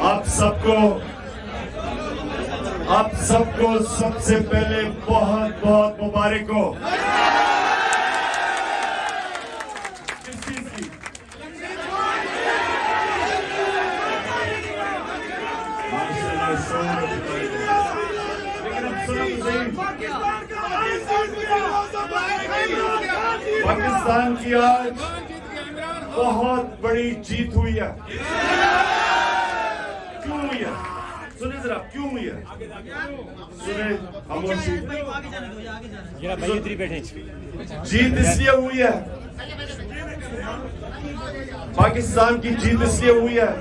آپ سب کو، آپ سب کو سب سے پہلے بہت بہت مبارک ہو۔ پاکستان کی آج بہت بڑی جیت ہوئی ہے۔ کیوں ہوئی ہے؟ سنیں ذرا کیوں ہوئی ہے؟ سنیں خاموشی جیت۔ اس لیے ہوئی ہے۔ پاکستان کی جیت اس لیے ہوئی ہے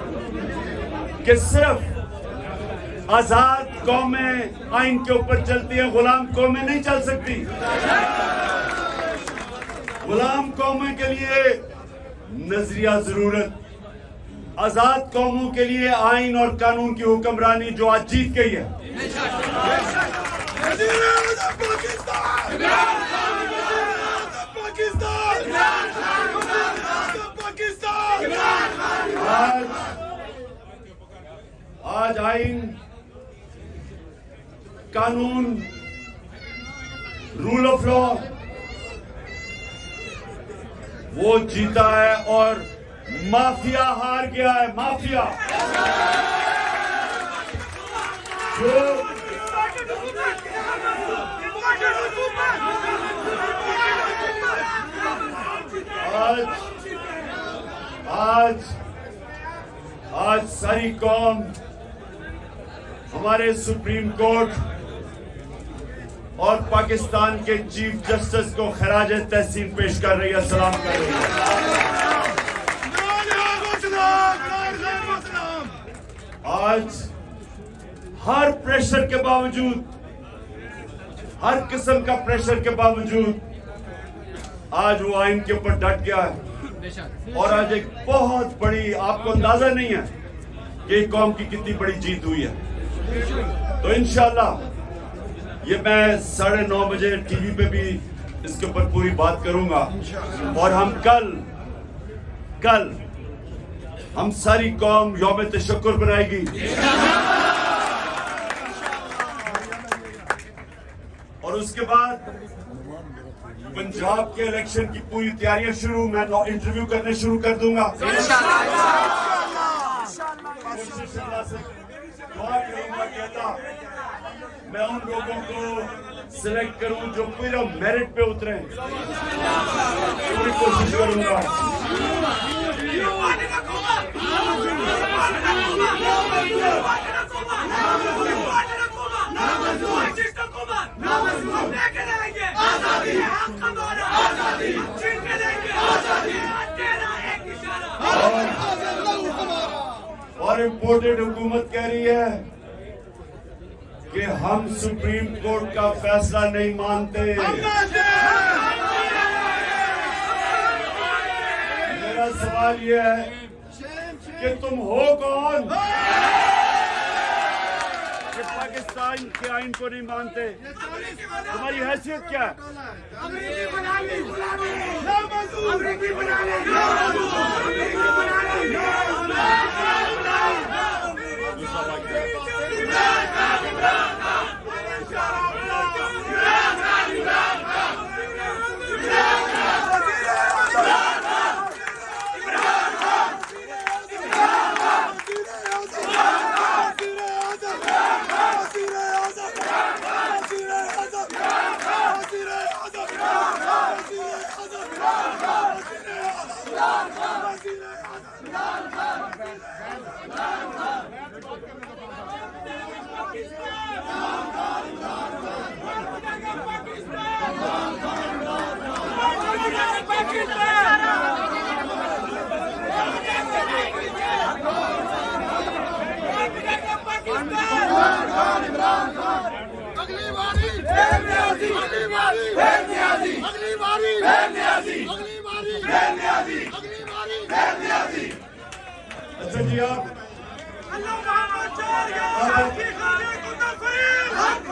کہ صرف آزاد قومیں آئین کے اوپر چلتی ہیں غلام قومیں نہیں چل سکتی۔ غلام قوموں کے لیے نظریہ ضرورت۔ آزاد قوموں کے لیے آئین اور قانون کی حکمرانی جو آج جیت گئی ہے۔ آج آج آئین، قانون رول آف لا وہ جیتا ہے اور مافیا ہار گیا ہے، مافیا۔ جو آج آج آج ساری قوم ہمارے سپریم کورٹ اور پاکستان کے چیف جسٹس کو خراج تحسین پیش کر رہی ہے، سلام کر رہی ہے۔ آج ہر پریشر کے باوجود، ہر قسم کا پریشر کے باوجود، آج وہ آئین کے اوپر ڈٹ گیا ہے۔ اور آج ایک بہت بڑی، آپ کو اندازہ نہیں ہے کہ قوم کی کتنی بڑی جیت ہوئی ہے۔ تو انشاءاللہ یہ میں ساڑھے نو بجے ٹی وی پہ بھی اس کے اوپر پوری بات کروں گا۔ اور ہم کل کل ہم ساری قوم یوم تشکر بنائے گی۔ اور اس کے بعد پنجاب کے الیکشن کی پوری تیاریاں شروع میں انٹرویو کرنے شروع کر دوں گا کوشش اللہ سے دعا کروں گا کہتا میں ان لوگوں کو سلیکٹ کروں جو پورا میرٹ پہ اترے پوری کوشش کروں گا۔ اور امپورٹڈ حکومت کہہ رہی ہے کہ ہم سپریم کورٹ کا فیصلہ نہیں مانتے۔ میرا سوال یہ ہے کہ تم ہو کون؟ پاکستان کے آئین کو نہیں مانتے؟ تمہاری حیثیت کیا ہے؟ اگلی اچھا جی آپ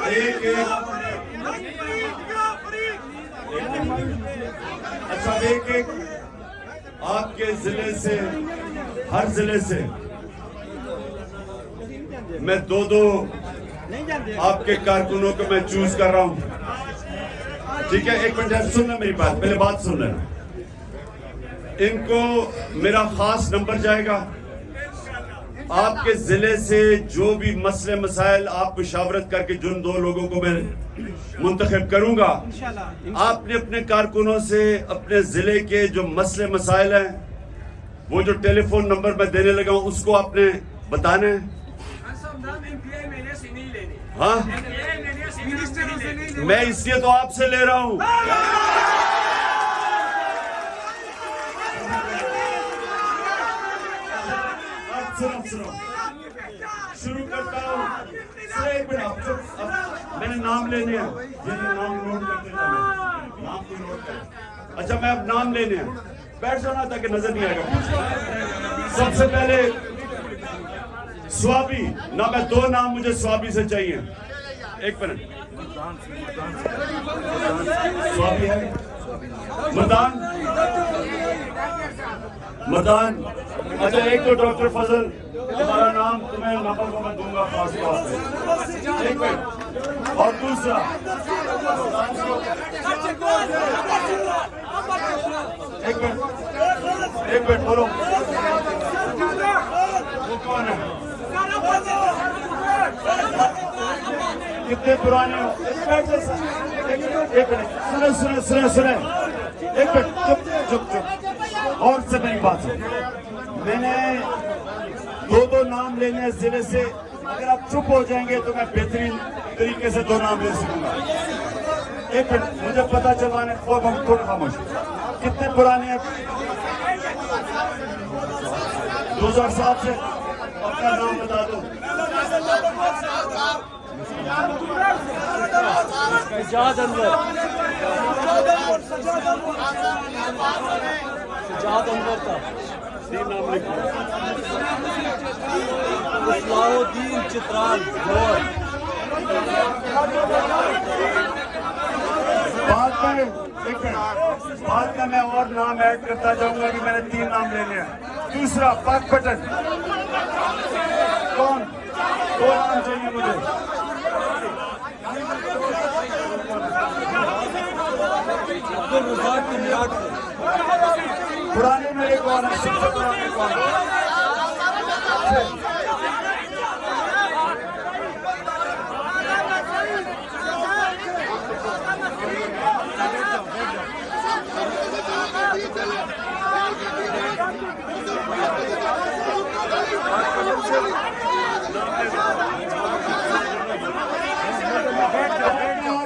ایک۔ اچھا ایک ایک۔ آپ کے ضلع سے، ہر ضلع سے میں دو دو آپ کے کارکنوں کو میں چوز کر رہا ہوں۔ ٹھیک ہے، ایک منٹ سن لیں میری بات پہلے بات سن لیں۔ ان کو میرا خاص نمبر جائے گا۔ آپ کے ضلع سے جو بھی مسئلے مسائل آپ مشاورت کر کے جن دو لوگوں کو میں منتخب کروں گا آپ نے اپنے کارکنوں سے اپنے ضلع کے جو مسئلے مسائل ہیں وہ جو ٹیلی فون نمبر میں دینے لگا ہوں اس کو آپ نے بتانا ہے؟ ہاں؟ میں اس لیے تو آپ سے لے رہا ہوں۔ اب سنو شروع کرتا ہوں ایک منٹ میں نے نام لینے ہیں یہ جو نام نوٹ کرتے جاؤ نام کو نوٹ کر اچھا میں اب نام لینے ہیں بیٹھ جانا تاکہ نظر نہیں آئے گا۔ سب سے پہلے سوابی۔ نہ میں دو نام مجھے سوابی سے چاہیے۔ ایک منٹ۔ سوابی ہے۔ مدان۔ مدان۔ اچھا ایک تو ڈاکٹر فضل تمہارا نام تمہیں نمبر کو میں دوں گا، خاص طور پہ ایک منٹ۔ اور دوسرا۔ ایک منٹ۔ ایک منٹ، بولو۔ وہ کون ہے؟ کتنے پرانے ہو؟ ایک منٹ۔ ایک سنیں سنیں سنیں سنیں۔ ایک منٹ۔ چپ چپ چپ۔ اور سے میری بات سن میں نے دو دو نام لینے ضلع سے۔ اگر آپ چپ ہو جائیں گے تو میں بہترین طریقے سے دو نام لے سکوں گا۔ ایک منٹ، مجھے پتا چلوانے خوب ہم تھوڑا خاموش۔ کتنے پرانے ہیں؟ دو ہزار سات سے۔ اپنا نام بتا دو۔ سجاد انور۔ سجاد انور کا۔ تین نام لکھو اصلاح الدین چترال گور بعد میں ایک منٹ بعد میں میں اور نام ایڈ کرتا جاؤں گا کہ میں نے تین نام لے لیا دوسرا پاک پٹن. کون؟ دو نام چاہیے مجھے۔ عبد الرزاق کنیاٹ سے پرانے میرے کون ہے سب سے پرانے اور نام لوں گا میاں والی بیٹھ جاؤ بیٹھ جاؤ میاں والی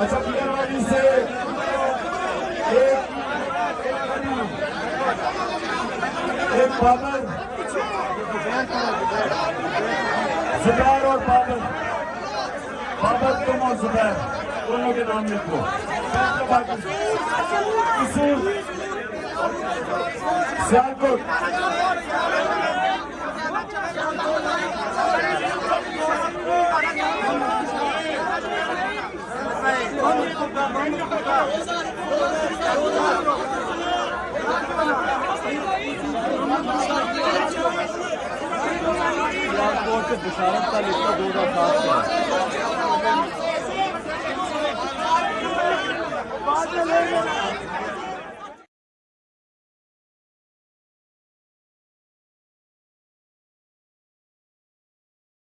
اچھا میاں والی سے ایک ایک بابر زبیر اور بابر. بابر تم اور زبیر. دونوں کے نام لکھو. اصول سیالکوٹ. Thank you. سیالکوٹ سے بشارت کا لکھا دو ہزار سات سے